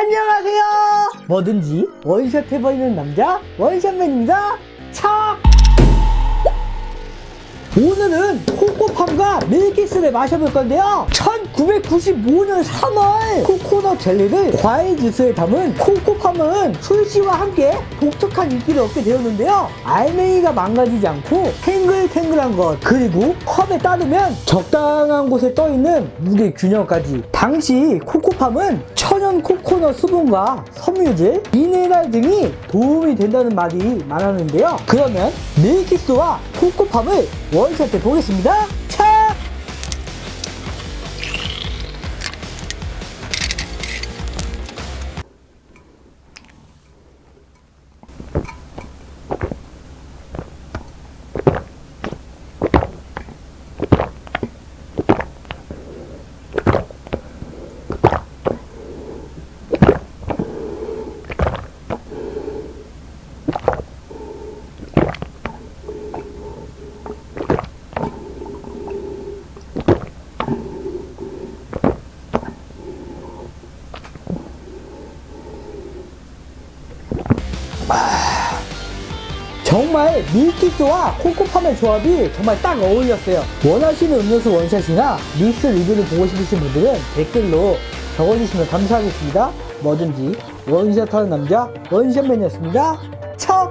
안녕하세요. 뭐든지 원샷 해버리는 남자 원샷맨입니다. 차 오늘은 코코팜과 밀키스를 마셔볼 건데요. 1995년 3월 코코넛 젤리를 과일 주스에 담은 코코팜은 출시와 함께 독특한 인기를 얻게 되었는데요. 알맹이가 망가지지 않고 탱글탱글한 것 그리고 컵에 따르면 적당한 곳에 떠있는 무게 균형까지. 당시 코코팜은 천연 코코넛 수분과 섬유질, 미네랄 등이 도움이 된다는 말이 많았는데요 그러면 밀키스와 코코팜을 원샷 해 보겠습니다 차! 정말 밀키스와 코코팜의 조합이 정말 딱 어울렸어요. 원하시는 음료수 원샷이나 믹스 리뷰를 보고 싶으신 분들은 댓글로 적어주시면 감사하겠습니다. 뭐든지 원샷하는 남자 원샷맨이었습니다. 척